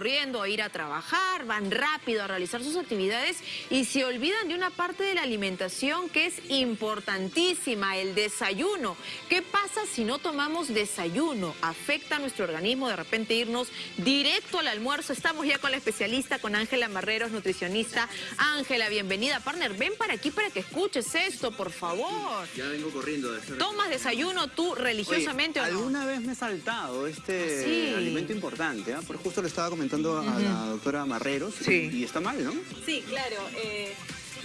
corriendo a ir a trabajar, van rápido a realizar sus actividades y se olvidan de una parte de la alimentación que es importantísima, el desayuno. ¿Qué pasa si no tomamos desayuno? ¿Afecta a nuestro organismo de repente irnos directo al almuerzo? Estamos ya con la especialista, con Ángela Marreros, nutricionista. Ángela, bienvenida. Partner, ven para aquí para que escuches esto, por favor. Ya vengo corriendo. De ¿Tomas desayuno tú religiosamente Oye, o no? alguna vez me he saltado este Ah, sí. alimento importante, ¿ah? Por justo le estaba comentando a la doctora Marreros Sí. y, y está mal, ¿no? Sí, claro. eh,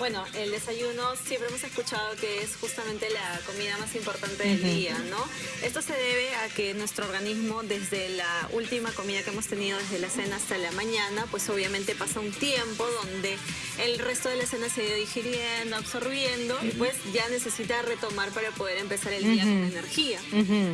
bueno, el desayuno siempre hemos escuchado que es justamente la comida más importante del día, ¿no? Esto se debe a que nuestro organismo, desde la última comida que hemos tenido, desde la cena hasta la mañana, pues obviamente pasa un tiempo donde el resto de la cena se ha ido digiriendo, absorbiendo, y pues ya necesita retomar para poder empezar el día con energía,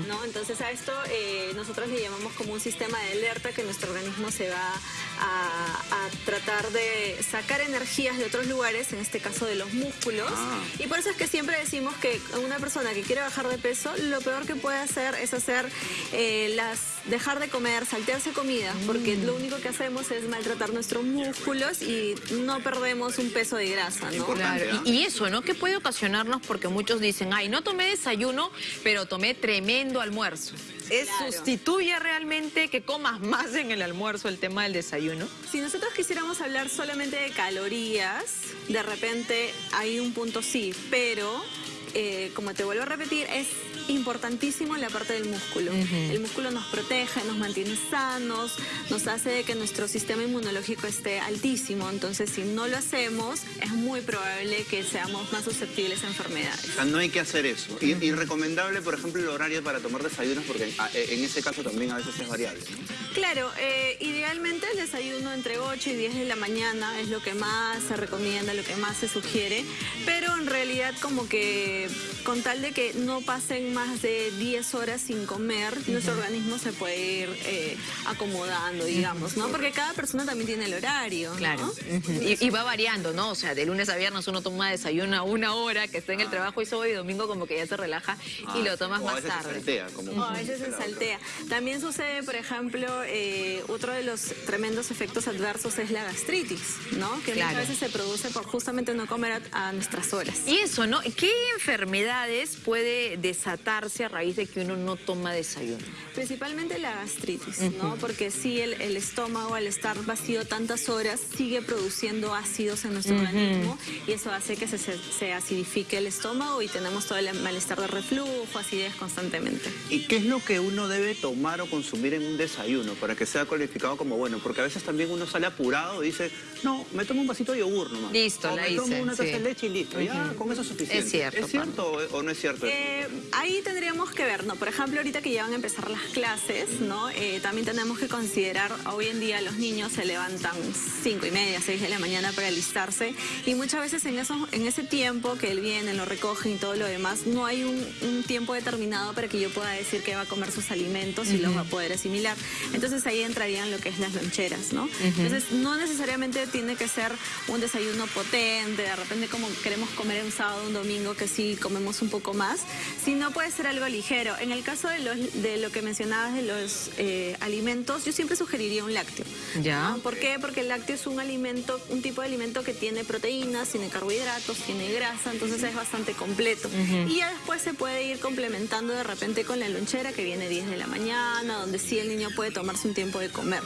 ¿no? Entonces a esto eh, nosotros le llamamos como un sistema de alerta que nuestro organismo se va a, a tratar de sacar energías de otros lugares, en este caso de los músculos. Ah. Y por eso es que siempre decimos que una persona que quiere bajar de peso, lo peor que puede hacer es hacer eh, las dejar de comer, saltearse comida, porque lo único que hacemos es maltratar nuestros músculos y no perdemos un peso de grasa, ¿no? Claro, y, y eso, ¿no? ¿Qué puede ocasionarnos? Porque muchos dicen, ay, no tomé desayuno, pero tomé tremendo almuerzo. ¿Es Claro. sustituye realmente que comas más en el almuerzo el tema del desayuno? Si nosotros quisiéramos hablar solamente de calorías, de repente hay un punto sí, pero eh, como te vuelvo a repetir, es importantísimo la parte del músculo. El músculo nos protege, nos mantiene sanos, nos hace que nuestro sistema inmunológico esté altísimo. Entonces, si no lo hacemos, es muy probable que seamos más susceptibles a enfermedades. O sea, no hay que hacer eso. Y, y recomendable, por ejemplo, el horario para tomar desayunos, porque ah, eh, en ese caso también a veces es variable. ¿no? Claro, eh, idealmente el desayuno entre 8 y 10 de la mañana es lo que más se recomienda, lo que más se sugiere, pero en realidad como que con tal de que no pasen más de 10 horas sin comer, nuestro organismo se puede ir eh, acomodando, digamos, ¿no? Porque cada persona también tiene el horario, ¿no? Claro. Y, y va variando, ¿no? O sea, de lunes a viernes uno toma desayuno a una hora que está en el trabajo y sábado y domingo como que ya se relaja y lo tomas Ah. O a más veces se tarde. saltea, como- O a veces se saltea. También sucede, por ejemplo, eh, otro de los tremendos efectos adversos es la gastritis, ¿no? Que Claro. muchas veces se produce por justamente no comer a, a nuestras horas. Y eso, ¿no? ¿Qué enfermedades puede desatarse a raíz de que uno no toma desayuno? Principalmente la gastritis, ¿no? Porque sí, el, el estómago al estar vacío tantas horas sigue produciendo ácidos en nuestro organismo y eso hace que se, se- se acidifique el estómago y tenemos todo el malestar de reflujo, acidez constantemente. ¿Y qué es lo que uno debe tomar o consumir en un desayuno para que sea calificado como bueno? Porque a veces también uno sale apurado y dice, no, me tomo un vasito de yogur nomás. Listo, o la me tomo una taza sí. de leche y listo. Ya, con eso es suficiente. Es cierto, ¿Es cierto o, o no es cierto? Eh, ahí tendríamos que ver, ¿no? Por ejemplo, ahorita que ya van a empezar las clases, ¿no? Eh, también tenemos que considerar, hoy en día los niños se levantan cinco y media, 6 de la mañana para alistarse y muchas veces en, eso, en ese tiempo que él viene, lo recoge y todo lo demás, no hay un, un tiempo determinado para que yo pueda decir que va a comer sus alimentos y los va a poder asimilar. Entonces ahí entrarían lo que es las loncheras, ¿no? Entonces no necesariamente tiene que ser un desayuno potente, de repente como queremos comer un sábado, un domingo, que sí comemos un poco más, sino puede ser algo ligero. En el caso de, los, de lo que mencionabas de los eh, alimentos, yo siempre sugeriría un lácteo. Ya. ¿no? ¿Por qué? Porque el lácteo es un alimento, un tipo de alimento que tiene proteínas, tiene carbohidratos, tiene grasa, entonces es bastante completo. Y ya después se puede ir complementando de repente con la lonchera que viene 10 de la mañana, donde sí el niño puede tomarse un tiempo de comer.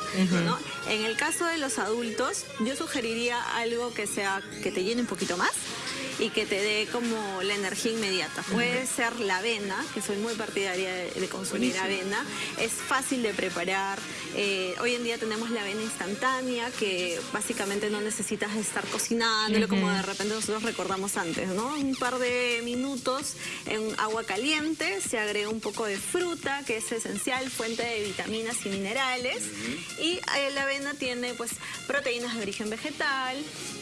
¿no? En el caso de los adultos, yo sugeriría algo que sea que te llene un poquito más y que te dé como la energía inmediata. Puede ser la avena, que soy muy partidaria de, de consumir Buenísimo. avena. Es fácil de preparar. Eh, hoy en día tenemos la avena instantánea, que básicamente no necesitas estar cocinándolo como de repente nosotros recordamos antes, ¿no? Un par de minutos en agua caliente, se agrega un poco de fruta, que es esencial, fuente de vitaminas y minerales. Y eh, la avena tiene pues proteínas de origen vegetal,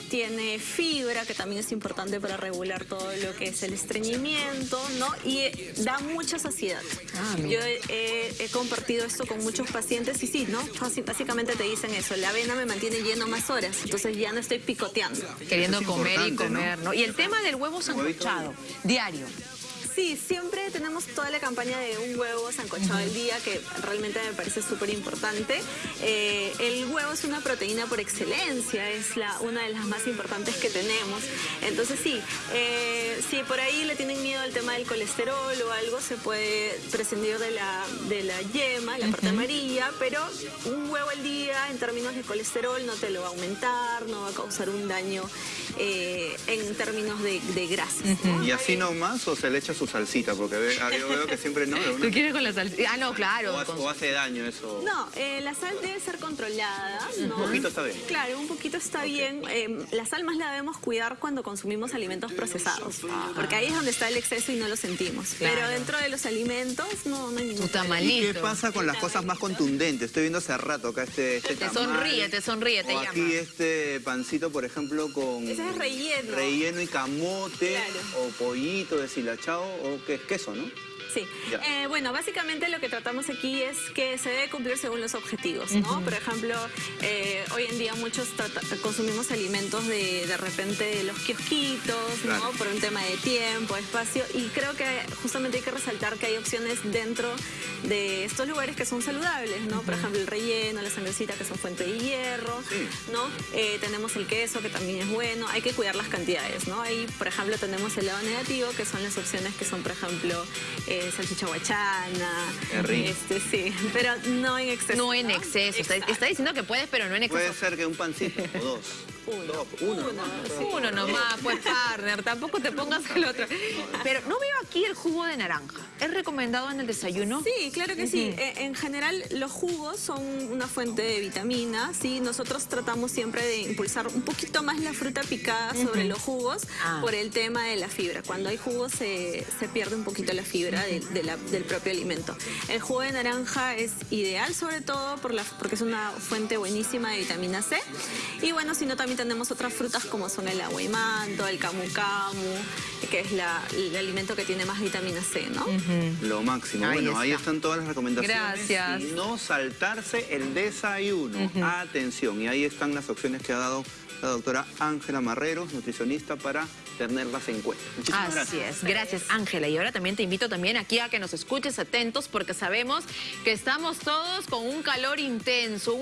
tiene fibra, que también es importante para regular todo lo que es el estreñimiento, ¿no? Y eh, da mucha saciedad. Ah, Yo he, compartido esto con muchos pacientes y sí, ¿no? Básicamente te dicen eso, la avena me mantiene lleno más horas, entonces ya no estoy picoteando. Queriendo comer y comer, ¿no? Y el tema del huevo sancochado, diario. Sí, siempre tenemos toda la campaña de un huevo sancochado al día, que realmente me parece súper importante. Eh, el huevo es una proteína por excelencia, es la, una de las más importantes que tenemos. Entonces sí, eh, si por ahí le tienen miedo al tema del colesterol o algo, se puede prescindir de la, de la yema, la parte amarilla, pero un huevo al día en términos de colesterol no te lo va a aumentar, no va a causar un daño eh, en términos de, de grasas. ¿no? ¿Y así nomás o se le echa su salsita? Porque ve- ah, yo veo que siempre no. una- ¿Tú quieres con la salsa? Ah, no, claro. o, hace, con- o hace daño eso. No, eh, la sal debe ser controlada. ¿no? Un poquito está bien. Claro, un poquito está bien. Eh, la sal más la debemos cuidar cuando consumimos alimentos procesados, porque ahí es donde está el exceso y no lo sentimos. Claro. Pero dentro de los alimentos no, no hay ningún Tu problema. ¿Y tamalito. qué pasa con las cosas más contundentes? Estoy viendo hace rato acá este, este Te tamal. sonríe, te sonríe, te o llama. aquí este pancito, por ejemplo, con... Ese es relleno. Relleno y camote, Claro. o pollito deshilachado, o que es queso, ¿no? Sí. Eh, bueno, básicamente lo que tratamos aquí es que se debe cumplir según los objetivos, ¿no? Por ejemplo, eh, hoy en día muchos trata- consumimos alimentos de, de repente de los kiosquitos, ¿no? Claro. Por un tema de tiempo, espacio, y creo que justamente hay que resaltar que hay opciones dentro de estos lugares que son saludables, ¿no? Por ejemplo, el relleno, la sangrecita que son fuente de hierro, Sí. ¿no? Eh, tenemos el queso que también es bueno, hay que cuidar las cantidades, ¿no? Ahí, por ejemplo, tenemos el lado negativo, que son las opciones que son, por ejemplo, eh, salchicha guachana, Qué rico. este sí, pero no en exceso. No en exceso. Está, está diciendo que puedes, pero no en Puede exceso. ser que un pancito, o dos. Uno. Uno. Uno, nomás, sí. pero- Uno nomás, pues partner, tampoco te pongas el otro. Pero no veo aquí el jugo de naranja. ¿Es recomendado en el desayuno? Sí, claro que sí. Eh, En general, los jugos son una fuente de vitamina, ¿sí? Nosotros tratamos siempre de impulsar un poquito más la fruta picada sobre los jugos Ah. por el tema de la fibra. Cuando hay jugos se, se pierde un poquito la fibra de- de la- del propio alimento. El jugo de naranja es ideal sobre todo por la, porque es una fuente buenísima de vitamina C. Y bueno, si no, también tenemos otras frutas como son el aguaymanto, el camu camu, que es la- el alimento que tiene más vitamina C, ¿no? Lo máximo. Ahí bueno, ahí está. están todas las recomendaciones. Gracias. Y no saltarse el desayuno. Atención. Y ahí están las opciones que ha dado la doctora Ángela Marreros, nutricionista, para tenerlas en cuenta. Muchísimas Así gracias. es, gracias Ángela. Y ahora también te invito también aquí a que nos escuches atentos porque sabemos que estamos todos con un calor intenso.